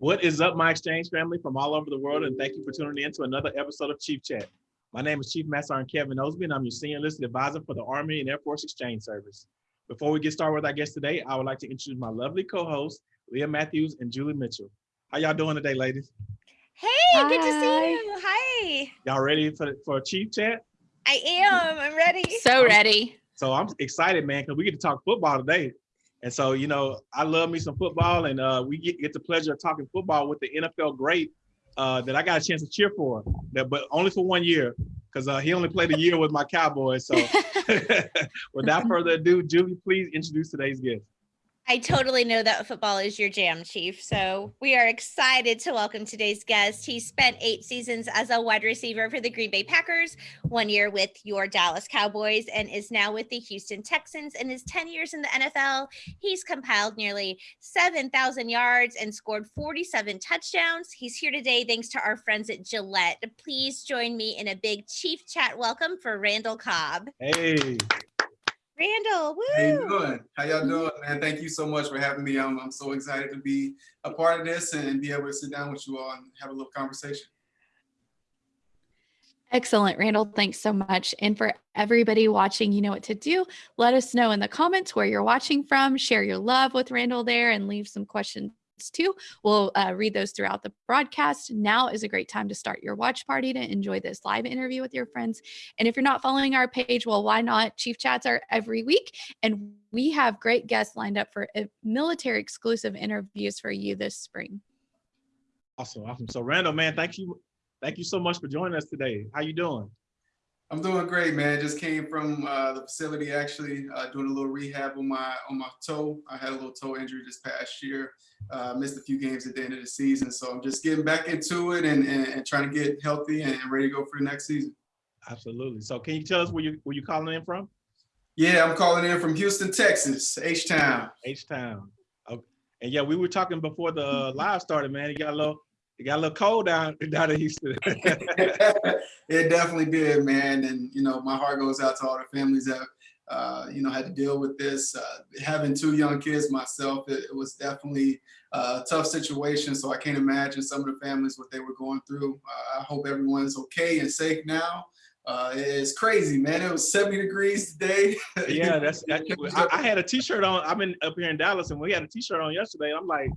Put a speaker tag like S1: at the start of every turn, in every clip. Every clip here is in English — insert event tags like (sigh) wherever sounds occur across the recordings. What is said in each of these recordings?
S1: What is up, my exchange family from all over the world, and thank you for tuning in to another episode of Chief Chat. My name is Chief Master Sergeant Kevin Osby, and I'm your senior enlisted advisor for the Army and Air Force Exchange Service. Before we get started with our guest today, I would like to introduce my lovely co-hosts, Leah Matthews and Julie Mitchell. How y'all doing today, ladies?
S2: Hey, good to see you. Hi.
S1: Y'all ready for for a Chief Chat?
S2: I am. I'm ready.
S3: So ready.
S1: So I'm excited, man, because we get to talk football today. And so, you know, I love me some football, and uh, we get, get the pleasure of talking football with the NFL great uh, that I got a chance to cheer for, that, but only for one year, because uh, he only played a year with my Cowboys. So, (laughs) (laughs) without further ado, Julie, please introduce today's guest.
S2: I totally know that football is your jam, Chief. So we are excited to welcome today's guest. He spent eight seasons as a wide receiver for the Green Bay Packers, one year with your Dallas Cowboys, and is now with the Houston Texans. In his 10 years in the NFL, he's compiled nearly 7,000 yards and scored 47 touchdowns. He's here today thanks to our friends at Gillette. Please join me in a big Chief Chat welcome for Randall Cobb.
S1: Hey.
S2: Randall, woo!
S4: How you doing? How y'all doing, man? Thank you so much for having me. I'm, I'm so excited to be a part of this and be able to sit down with you all and have a little conversation.
S3: Excellent, Randall. Thanks so much. And for everybody watching, you know what to do. Let us know in the comments where you're watching from. Share your love with Randall there and leave some questions too. We'll uh, read those throughout the broadcast. Now is a great time to start your watch party to enjoy this live interview with your friends. And if you're not following our page, well, why not? Chief Chats are every week. And we have great guests lined up for uh, military exclusive interviews for you this spring.
S1: Awesome, awesome. So Randall, man, thank you. Thank you so much for joining us today. How you doing?
S4: I'm doing great, man. Just came from uh, the facility, actually uh, doing a little rehab on my on my toe. I had a little toe injury this past year. Uh, missed a few games at the end of the season, so I'm just getting back into it and, and, and trying to get healthy and ready to go for the next season.
S1: Absolutely. So, can you tell us where you where you calling in from?
S4: Yeah, I'm calling in from Houston, Texas, H Town.
S1: H Town. Okay. And yeah, we were talking before the uh, live started, man. You got a little it got a little cold down (laughs) down in Houston. (laughs) (laughs)
S4: it definitely did, man. And you know, my heart goes out to all the families that uh, you know had to deal with this. Uh, having two young kids myself, it, it was definitely a tough situation. So I can't imagine some of the families what they were going through. Uh, I hope everyone's okay and safe now. Uh, it's crazy, man. It was 70 degrees today.
S1: yeah, that's. That, I, I, had a T-shirt on. I'm in up here in Dallas, and we had a T-shirt on yesterday. I'm like,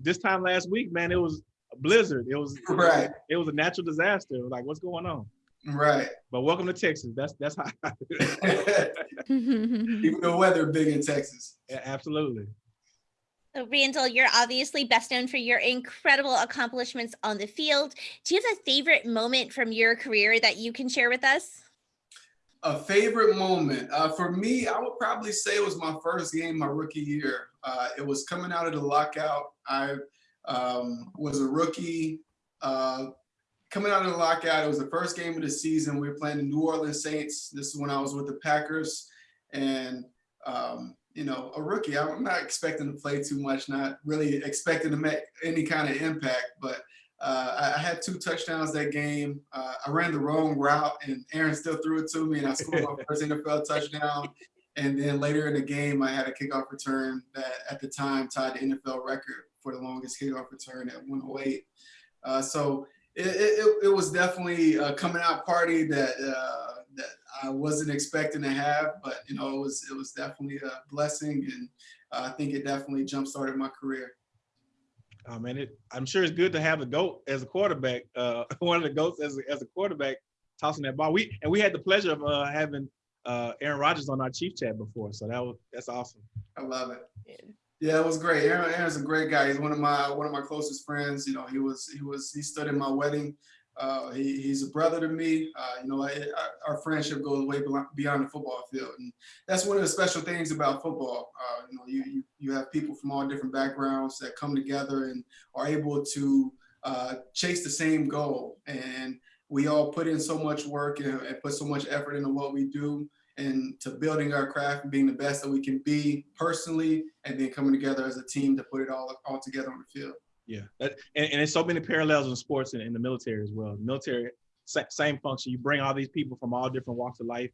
S1: this time last week, man, it was a blizzard. It was
S4: right.
S1: It was a natural disaster. like, what's going on?
S4: Right.
S1: But welcome to Texas. That's that's how.
S4: Even (laughs) (laughs) the weather big in Texas.
S1: Yeah, absolutely.
S2: So Randall, you're obviously best known for your incredible accomplishments on the field. Do you have a favorite moment from your career that you can share with us?
S4: A favorite moment uh, for me, I would probably say it was my first game my rookie year. Uh, it was coming out of the lockout. I um, was a rookie. Uh, coming out of the lockout, it was the first game of the season. We were playing the New Orleans Saints. This is when I was with the Packers, and um, you know, a rookie. I'm not expecting to play too much, not really expecting to make any kind of impact, but uh, I had two touchdowns that game. Uh, I ran the wrong route, and Aaron still threw it to me, and I scored my (laughs) first NFL touchdown. And then later in the game, I had a kickoff return that at the time tied the NFL record for the longest kickoff return at 108. Uh, so it, it, it, was definitely a coming out party that uh, that I wasn't expecting to have, but you know it was it was definitely a blessing, and uh, I think it definitely jump started my career.
S1: Oh man, it, I'm sure it's good to have the goat as a quarterback. Uh, (laughs) one of the goats as a, as a quarterback tossing that ball. We and we had the pleasure of uh, having uh, Aaron Rodgers on our chief chat before, so that was that's awesome.
S4: I love it. Yeah, it was great. Aaron, Aaron's a great guy. He's one of my one of my closest friends. You know, he was he was he stood in my wedding. Uh, he, he's a brother to me. Uh, you know, I, I, our friendship goes way beyond the football field, and that's one of the special things about football. Uh, you know, you, you you have people from all different backgrounds that come together and are able to uh, chase the same goal. And we all put in so much work and, and put so much effort into what we do and to building our craft and being the best that we can be personally, and then coming together as a team to put it all all together on the field.
S1: Yeah, that, and, and there's so many parallels in sports and in the military as well. military, same function. You bring all these people from all different walks of life,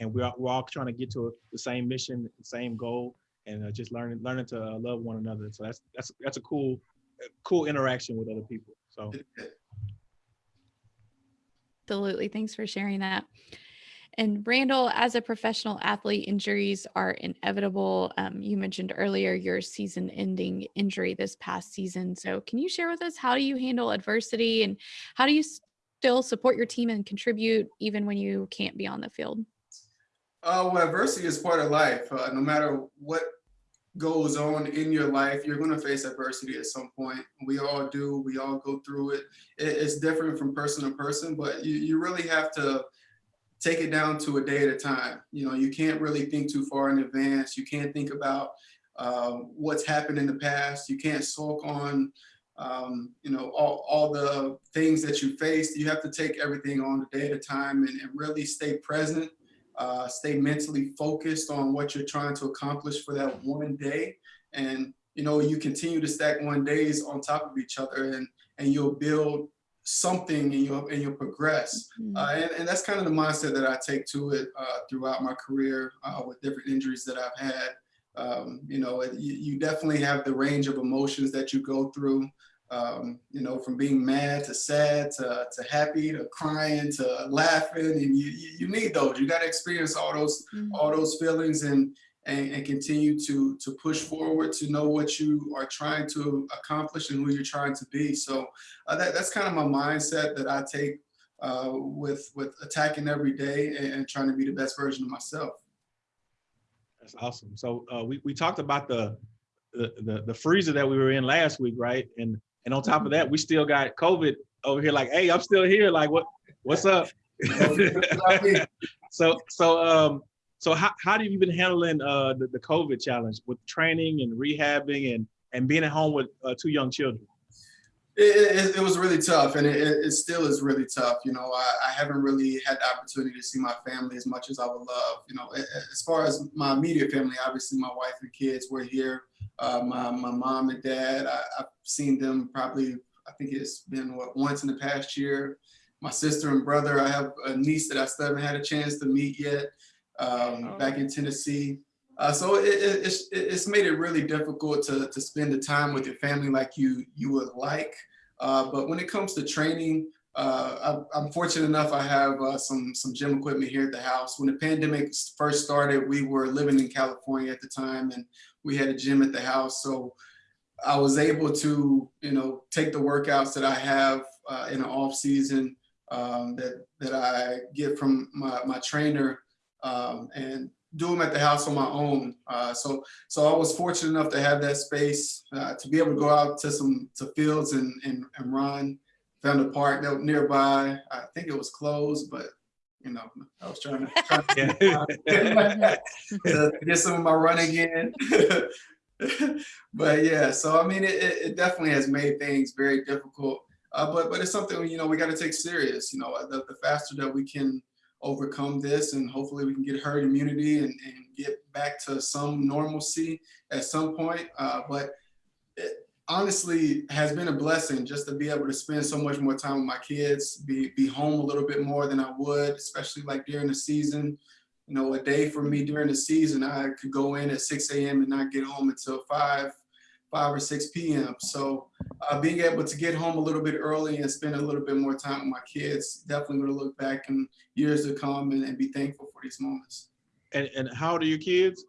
S1: and we're we're all trying to get to a, the same mission, the same goal, and uh, just learning learning to uh, love one another. So that's that's that's a cool cool interaction with other people. So (laughs)
S3: Absolutely. Thanks for sharing that. And Randall, as a professional athlete, injuries are inevitable. Um, you mentioned earlier your season ending injury this past season. So, can you share with us how do you handle adversity and how do you still support your team and contribute even when you can't be on the field?
S4: Uh, well, adversity is part of life. Uh, no matter what goes on in your life, you're going to face adversity at some point. We all do. We all go through it. it it's different from person to person, but you, you really have to take it down to a day at a time. You know, you can't really think too far in advance. You can't think about um, what's happened in the past. You can't sulk on, um, you know, all, all the things that you faced. You have to take everything on a day at a time and, and really stay present uh, stay mentally focused on what you're trying to accomplish for that one day. And, you know, you continue to stack one days on top of each other and, and you'll build something and you'll, and you'll progress. Mm-hmm. Uh, and, and that's kind of the mindset that I take to it uh, throughout my career uh, with different injuries that I've had. Um, you know, you, you definitely have the range of emotions that you go through um, you know, from being mad to sad to, to happy to crying to laughing, and you you need those. You got to experience all those mm-hmm. all those feelings and, and and continue to to push forward to know what you are trying to accomplish and who you're trying to be. So uh, that that's kind of my mindset that I take uh, with with attacking every day and, and, trying to be the best version of myself.
S1: That's awesome. So uh, we we talked about the the, the the freezer that we were in last week, right? And and on top of that, we still got COVID over here. Like, hey, I'm still here. Like, what what's up? (laughs) (laughs) so so um so how, how have you been handling uh the, the COVID challenge with training and rehabbing and and being at home with uh, two young children?
S4: It, it, it, was really tough and it, it, still is really tough. You know, I, I, haven't really had the opportunity to see my family as much as I would love. You know, as far as my immediate family, obviously my wife and kids were here. Uh, my, my mom and dad, I, have seen them probably, I think it's been what, once in the past year. My sister and brother, I have a niece that I still haven't had a chance to meet yet um, oh. back in Tennessee. Uh, so it, it, it's, it's made it really difficult to, to spend the time with your family like you, you would like. Uh, but when it comes to training, uh, I, am fortunate enough I have uh, some, some gym equipment here at the house. When the pandemic first started, we were living in California at the time and we had a gym at the house. So I was able to, you know, take the workouts that I have uh, in the off season um, that, that I get from my, my trainer um, and do them at the house on my own. Uh, so, so I was fortunate enough to have that space uh, to be able to go out to some to fields and and, and run. Found a park that was nearby. I think it was closed, but you know, I was trying to, (laughs) trying to, (laughs) to get some of my running in. (laughs) but yeah, so I mean, it, it definitely has made things very difficult. Uh, but but it's something you know we got to take serious. You know, the, the faster that we can overcome this and hopefully we can get herd immunity and, and get back to some normalcy at some point. Uh, but it honestly has been a blessing just to be able to spend so much more time with my kids, be, be home a little bit more than I would, especially like during the season. You know, a day for me during the season, I could go in at 6 a.m. and not get home until 5, 5 or 6 p.m. So uh, being able to get home a little bit early and spend a little bit more time with my kids, definitely going to look back in years to come and, and, be thankful for these moments.
S1: And, and how old are your kids?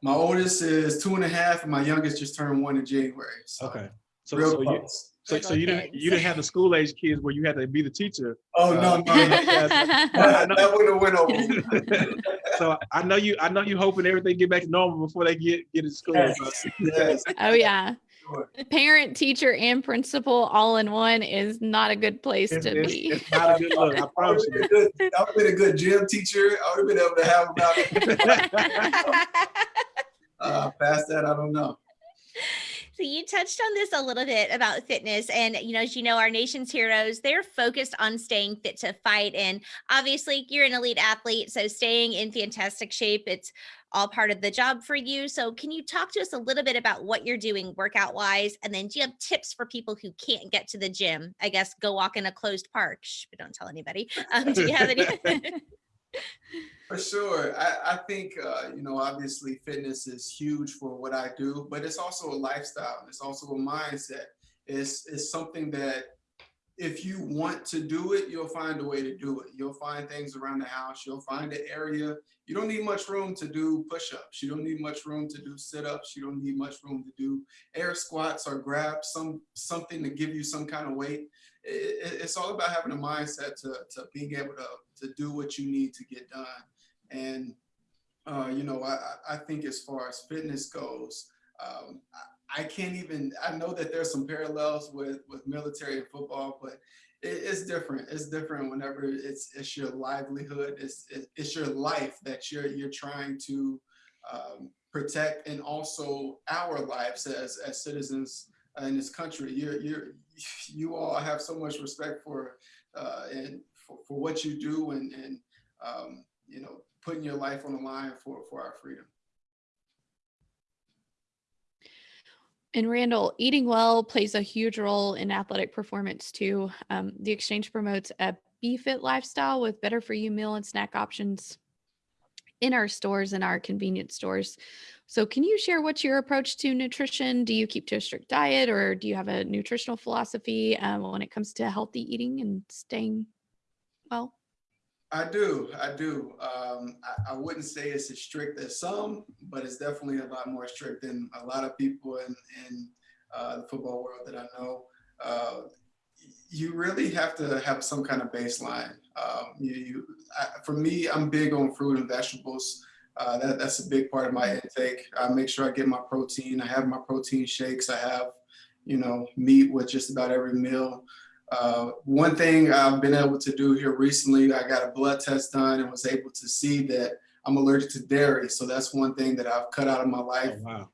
S4: My oldest is two and a half, and my youngest just turned one in January.
S1: So okay. So, so you, so, so you didn't you didn't have the school age kids where you had to be the teacher.
S4: Oh no, no, no. (laughs) that wouldn't have went over. (laughs)
S1: so I know you I know you hoping everything get back to normal before they get get to school.
S3: Yes. (laughs) yes. Oh yeah. Parent, teacher, and principal all in one is not a good place
S1: it's,
S3: to
S1: it's,
S3: be.
S1: It's not a good look. I promise you.
S4: I would have been a good gym teacher. I would have been able to have about uh, past that. I don't know.
S2: So you touched on this a little bit about fitness and you know as you know our nation's heroes they're focused on staying fit to fight and obviously you're an elite athlete so staying in fantastic shape it's all part of the job for you. So can you talk to us a little bit about what you're doing workout wise and then do you have tips for people who can't get to the gym? I guess go walk in a closed park, Shh, but don't tell anybody. Um, do you have any (laughs) (laughs) (laughs) (laughs)
S4: For sure. I, I think, uh, you know, obviously fitness is huge for what I do, but it's also a lifestyle. It's also a mindset. it's, it's something that if you want to do it, you'll find a way to do it. You'll find things around the house. You'll find an area. You don't need much room to do push-ups. You don't need much room to do sit-ups. You don't need much room to do air squats or grab some something to give you some kind of weight. It, it, it's all about having a mindset to, to being able to, to do what you need to get done. And, uh, you know, I, I think as far as fitness goes, um, I can't even, I know that there's some parallels with, with military and football, but it, it's different. It's different whenever it's, it's your livelihood, it's, it, it's your life that you're, you're trying to um, protect and also our lives as, as citizens in this country. You're, you're, you all have so much respect for, uh, and for, for what you do and, and um, you know, putting your life on the line for, for our freedom.
S3: And Randall, eating well plays a huge role in athletic performance too. Um, the exchange promotes a BeFit lifestyle with better for you meal and snack options in our stores and our convenience stores. So can you share what's your approach to nutrition? Do you keep to a strict diet or do you have a nutritional philosophy um, when it comes to healthy eating and staying well?
S4: I do, I do. Um, I, I, wouldn't say it's as strict as some, but it's definitely a lot more strict than a lot of people in, in uh, the football world that I know. Uh, you really have to have some kind of baseline. Um, you, you I, for me, I'm big on fruit and vegetables. Uh, that, that's a big part of my intake. I make sure I get my protein. I have my protein shakes. I have, you know, meat with just about every meal. Uh, one thing I've been able to do here recently, I got a blood test done and was able to see that I'm allergic to dairy. So that's one thing that I've cut out of my life.
S1: Oh, wow.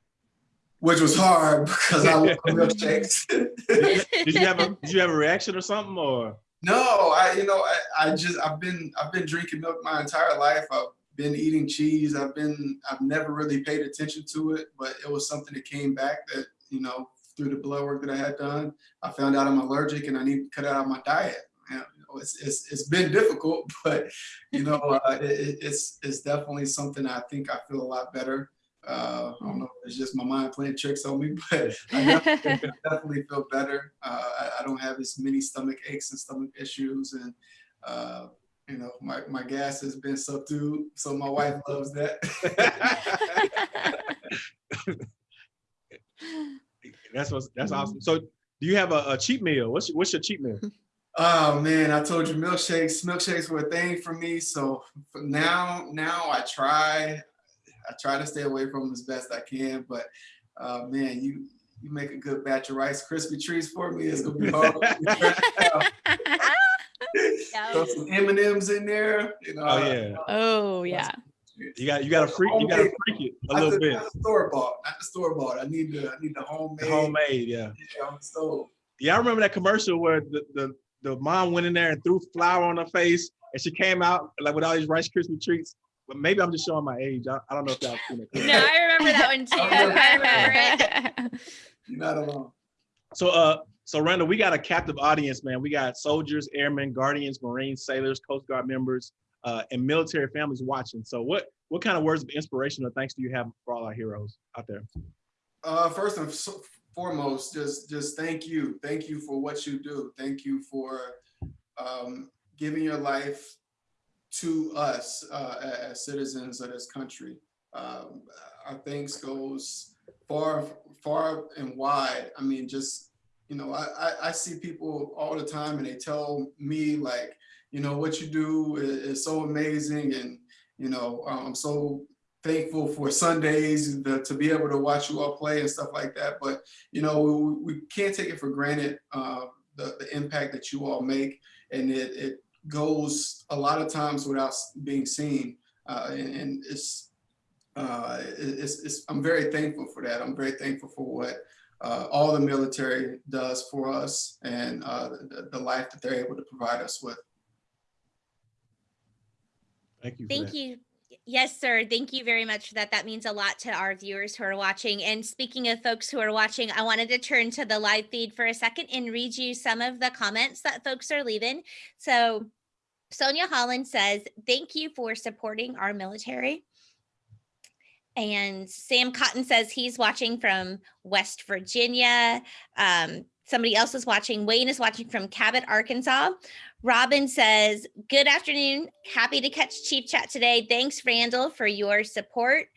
S4: Which was hard (laughs) because I love milkshakes. (laughs)
S1: did you have a (laughs) did you have a reaction or something or?
S4: No, I you know I, I just I've been I've been drinking milk my entire life. I've been eating cheese. I've been I've never really paid attention to it, but it was something that came back that you know through the blood work that I had done, I found out I'm allergic and I need to cut out of my diet. You know, it's, it's, it's been difficult, (laughs) but you know, uh, it, it's, it's definitely something I think I feel a lot better. Uh, I don't know if it's just my mind playing tricks on me, (laughs) but I definitely, (laughs) definitely feel better. Uh, I, I, don't have as many stomach aches and stomach issues and, uh, you know, my, my gas has been subdued. So my wife loves that.
S1: That's what's that's awesome. So do you have a, a, cheat meal? What's what's your cheat meal? (laughs)
S4: Oh man, I told you milkshakes. Milkshakes were a thing for me. So now now I try I try to stay away from them as best I can. But uh, man, you you make a good batch of Rice Krispie treats for me. It's gonna be hard. (laughs) Throw some M and M's in there. You know,
S1: oh yeah.
S3: Oh yeah.
S1: You got you got to freak you got to freak it a little bit.
S4: Not the store bought, not the store bought. I need the I need the homemade.
S1: The homemade, yeah.
S4: Yeah, on the stove.
S1: Yeah, I remember that commercial where the, the the mom went in there and threw flour on her face, and she came out like with all these Rice Krispie treats. But maybe I'm just showing my age. I, I don't know if y'all seen it. (laughs)
S2: No, I remember that one too. I remember
S4: it. You're not alone.
S1: So, uh, so Randall, we got a captive audience, man. We got soldiers, airmen, guardians, Marines, sailors, Coast Guard members, uh, and military families watching. So what what kind of words of inspiration or thanks do you have for all our heroes out there?
S4: Uh, first and foremost, just just thank you. Thank you for what you do. Thank you for um, giving your life to us uh, as citizens of this country. Um, our thanks goes far, far and wide. I mean, just, you know, I, I, I see people all the time and they tell me like, you know, what you do is, is so amazing. And, you know, um, I'm so thankful for Sundays the, to be able to watch you all play and stuff like that. But, you know, we, we can't take it for granted, uh, the, the impact that you all make. And it, it goes a lot of times without being seen. Uh, and, and, it's, uh, it's, it's, I'm very thankful for that. I'm very thankful for what uh, all the military does for us and uh, the, the life that they're able to provide us with.
S1: Thank you.
S2: Thank you. Yes, sir. Thank you very much for that. That means a lot to our viewers who are watching. And speaking of folks who are watching, I wanted to turn to the live feed for a second and read you some of the comments that folks are leaving. So Sonia Holland says, thank you for supporting our military. And Sam Cotton says he's watching from West Virginia. Um, somebody else is watching. Wayne is watching from Cabot, Arkansas. Robin says, Good afternoon. Happy to catch Chief Chat today. Thanks, Randall, for your support.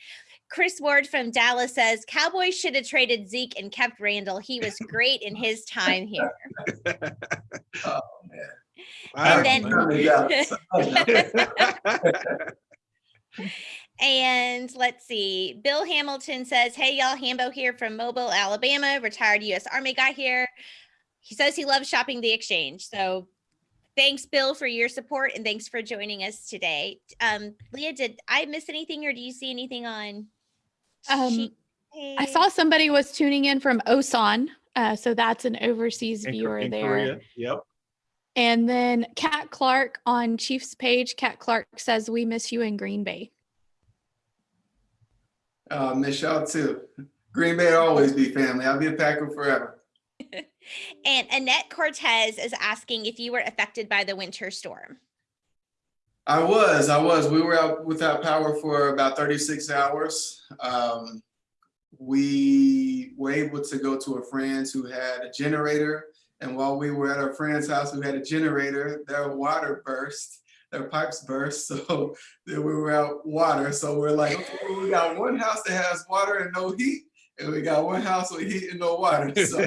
S2: Chris Ward from Dallas says, Cowboys should have traded Zeke and kept Randall. He was great in his time here. (laughs)
S4: Oh, man.
S1: Wow,
S2: then-
S1: man. (laughs) (laughs)
S2: And let's see, Bill Hamilton says, Hey, y'all, Hambo here from Mobile, Alabama, retired US Army guy here. He says he loves shopping the exchange. So thanks, Bill, for your support and thanks for joining us today. Um, Leah, did I miss anything or do you see anything on?
S3: Um, I saw somebody was tuning in from Osan. Uh, so that's an overseas
S1: In
S3: viewer
S1: in
S3: there.
S1: Korea, Yep.
S3: And then Kat Clark on Chiefs page. Kat Clark says, We miss you in Green Bay.
S4: Uh, miss y'all too. Green Bay always be family. I'll be a Packer forever. (laughs)
S2: And Annette Cortez is asking if you were affected by the winter storm.
S4: I was, I was. We were out without power for about 36 hours. Um, we were able to go to a friend's who had a generator. And while we were at our friend's house who had a generator, their water burst, their pipes burst. (laughs) So then we were out water. So we're like, okay, we got one house that has water and no heat. And we got one house with heat and no water. (laughs) So (laughs)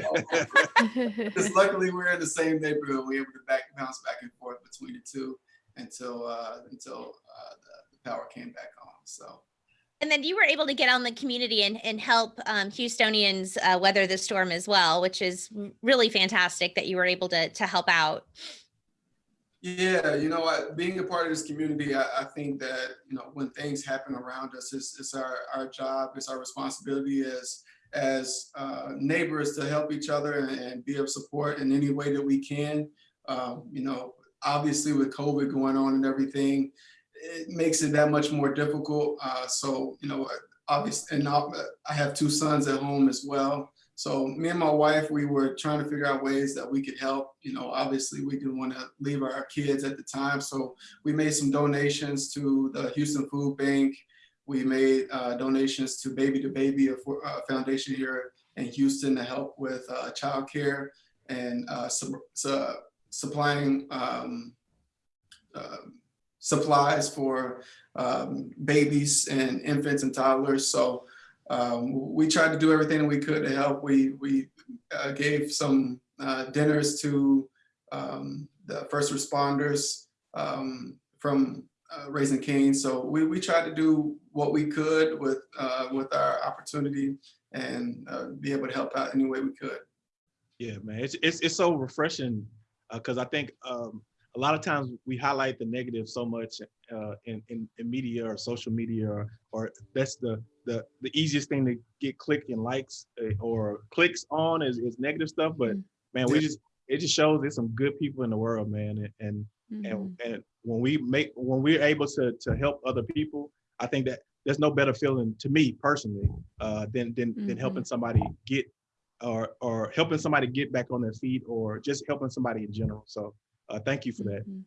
S4: just luckily we're in the same neighborhood. We're able to back bounce back and forth between the two until uh, until uh, the, the power came back on. So
S2: And then you were able to get on the community and, and help um, Houstonians uh, weather the storm as well, which is really fantastic that you were able to, to help out.
S4: Yeah, you know what? Being a part of this community, I, I think that you know when things happen around us, it's, it's our our job, it's our responsibility as as uh, neighbors to help each other and, and be of support in any way that we can. Um, you know, obviously with COVID going on and everything, it makes it that much more difficult. Uh, so, you know, obviously, and I have two sons at home as well. So me and my wife, we were trying to figure out ways that we could help. You know, obviously we didn't want to leave our kids at the time. So we made some donations to the Houston Food Bank. We made uh, donations to Baby to Baby, a, a foundation here in Houston to help with uh, childcare and uh, su- su- supplying um, uh, supplies for um, babies and infants and toddlers. So um, we tried to do everything we could to help. We we uh, gave some uh, dinners to um, the first responders um, from uh, Raising Cane's. So we we tried to do what we could with uh, with our opportunity and uh, be able to help out any way we could.
S1: Yeah, man, it's it's it's so refreshing because I think um, a lot of times we highlight the negative so much uh, in, in in media or social media or, or that's the the the easiest thing to get click and likes uh, or clicks on is, is negative stuff. But
S3: Mm.
S1: man, we just it just shows there's some good people in the world, man, and and
S3: Mhm.
S1: and, and when we make when we're able to to help other people i think that there's no better feeling to me personally uh than than, than helping somebody get or or helping somebody get back on their feet or just helping somebody in general so uh thank you for that
S3: Mhm.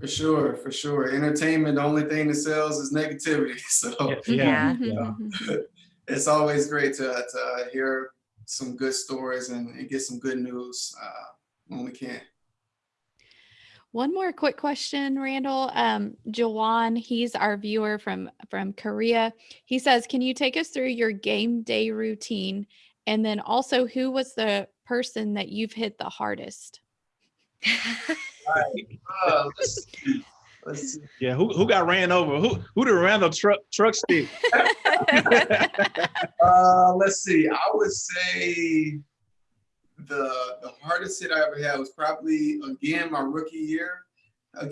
S4: For sure, for sure. Entertainment, the only thing that sells is negativity. (laughs) So
S1: yeah,
S3: Mhm.
S1: yeah.
S3: Mhm. (laughs)
S4: it's always great to, to hear some good stories and, and get some good news uh, when we can.
S3: One more quick question, Randall. Um, Jawan, he's our viewer from from Korea. He says, "Can you take us through your game day routine, and then also who was the person that you've hit the hardest?" (laughs)
S4: Uh, let's see. (laughs) Let's see.
S1: yeah who, who got ran over who who did randall truck truck stick (laughs)
S4: Uh, let's see. I would say the the hardest hit I ever had was probably again my rookie year. I,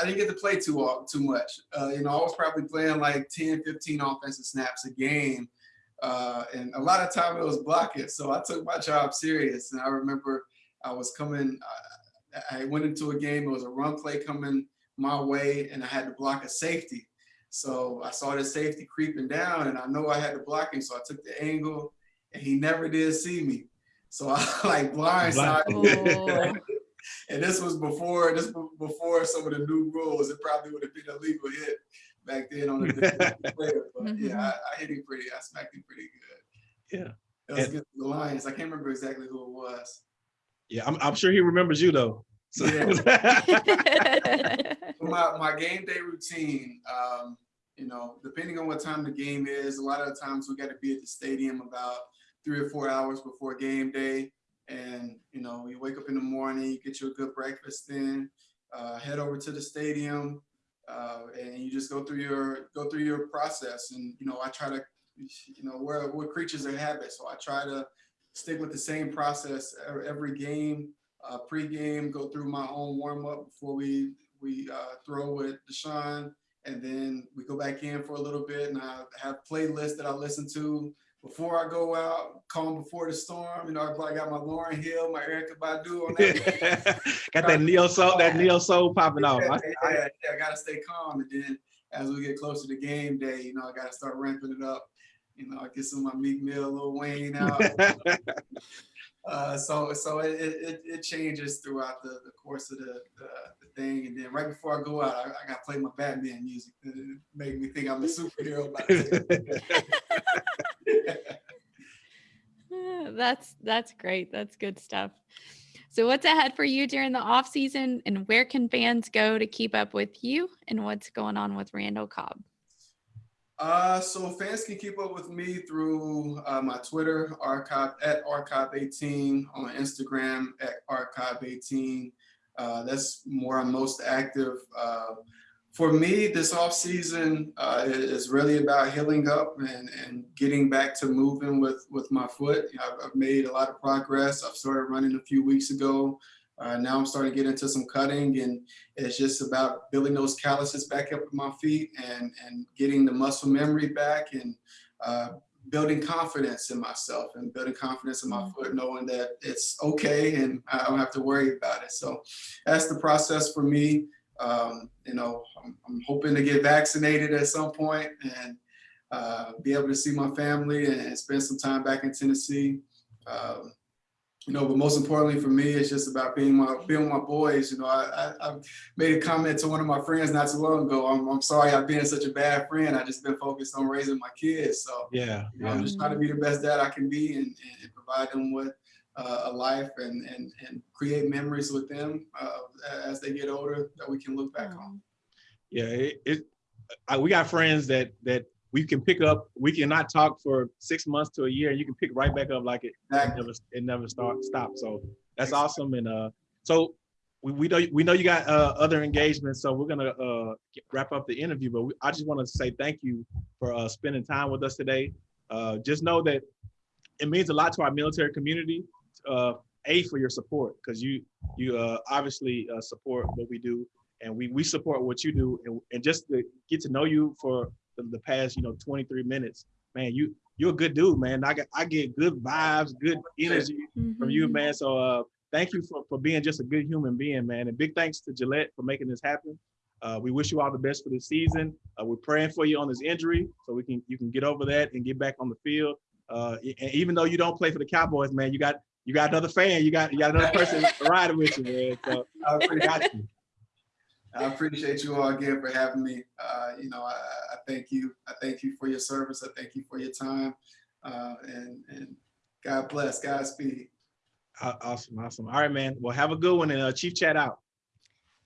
S4: I didn't get to play too all- too much. Uh, you know, I was probably playing like 10, 15 offensive snaps a game. Uh, and a lot of time it was blocking. So I took my job serious. And I remember I was coming, uh, I went into a game, it was a run play coming my way, and I had to block a safety. So I saw the safety creeping down, and I know I had to block him. So I took the angle, and he never did see me. So (laughs) I like blindsided.
S3: Oh. (laughs)
S4: and this was before this was before some of the new rules. It probably would have been a legal hit back then on a (laughs) different player. But yeah, mm-hmm. I, I hit him pretty. I smacked him pretty good.
S1: Yeah.
S4: It was
S1: And-
S4: against the Lions. I can't remember exactly who it was.
S1: Yeah, I'm, I'm sure he remembers you though. (laughs) So-
S4: my, my game day routine, um, you know, depending on what time the game is, a lot of the times we got to be at the stadium about three or four hours before game day. And, you know, you wake up in the morning, you get you a good breakfast in, uh, head over to the stadium, uh, and you just go through your, go through your process. And, you know, I try to, you know, we're, we're creatures of habit. So I try to stick with the same process every, game, uh, pre-game, go through my own warm up before we we uh, throw with Deshaun, and then we go back in for a little bit, and I have playlists that I listen to before I go out, calm before the storm. You know, I probably got my Lauryn Hill, my Erykah Badu on that. (laughs)
S1: Got that neo soul, that neo soul popping off.
S4: yeah,
S1: I-
S4: yeah, yeah, I gotta stay calm, and then as we get closer to the game day, you know, I gotta start ramping it up. You know, I get some of my Meek Mill, Lil Wayne (laughs) out. Uh, so so it, it, it changes throughout the, the course of the, the, the thing. And then right before I go out, I, I got to play my Batman music. It make me think I'm a superhero. By (laughs)
S3: that's that's great. That's good stuff. So what's ahead for you during the off season and where can fans go to keep up with you and what's going on with Randall Cobb?
S4: Uh, so fans can keep up with me through uh, my Twitter, archive at rcobb18, on Instagram at rcobb18. Uh, that's where I'm most active. Uh, for me, this off season uh, is really about healing up and, and getting back to moving with, with my foot. You know, I've, I've made a lot of progress. I've started running a few weeks ago. Uh, now I'm starting to get into some cutting and it's just about building those calluses back up in my feet and, and getting the muscle memory back and uh, building confidence in myself and building confidence in my foot, knowing that it's okay and I don't have to worry about it. So that's the process for me. Um, you know, I'm, I'm hoping to get vaccinated at some point and uh, be able to see my family and, and spend some time back in Tennessee. Um, you know, but most importantly for me, it's just about being my being with my boys. You know, I, I, I made a comment to one of my friends not too long ago. I'm, I'm sorry I've been such a bad friend. I just been focused on raising my kids. So
S1: yeah,
S4: you know, I'm just trying to be the best dad I can be and, and provide them with uh, a life and, and and create memories with them uh, as they get older that we can look back on.
S1: yeah. It, it I, we got friends that that we can pick up. We cannot talk for six months to a year, and you can pick right back up like it, it
S4: Exactly.
S1: never it never start stop. So that's awesome. And uh, so we, we know we know you got uh, other engagements, so we're gonna uh, wrap up the interview. But we, I just want to say thank you for uh, spending time with us today. Uh, just know that it means a lot to our military community. Uh, a for your support because you you uh, obviously uh, support what we do, and we we support what you do, and, and just to get to know you for the, the past you know 23 minutes, man, you you're a good dude, man. I get I get good vibes, good energy from you,
S3: Mhm.
S1: man. So uh, thank you for, for being just a good human being, man. And big thanks to Gillette for making this happen. Uh, we wish you all the best for this season. Uh, we're praying for you on this injury so we can you can get over that and get back on the field. Uh, and even though you don't play for the Cowboys, man, you got you got another fan. You got you got another person (laughs) riding with you, man. So
S4: I
S1: we
S4: appreciate,
S1: got you.
S4: I appreciate you all again for having me. Uh, you know, I, I thank you. I thank you for your service. I thank you for your time. Uh, and and God bless. Godspeed.
S1: Aw- Awesome, awesome. All right, man. Well, have a good one and uh, Chief Chat out.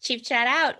S2: Chief chat out.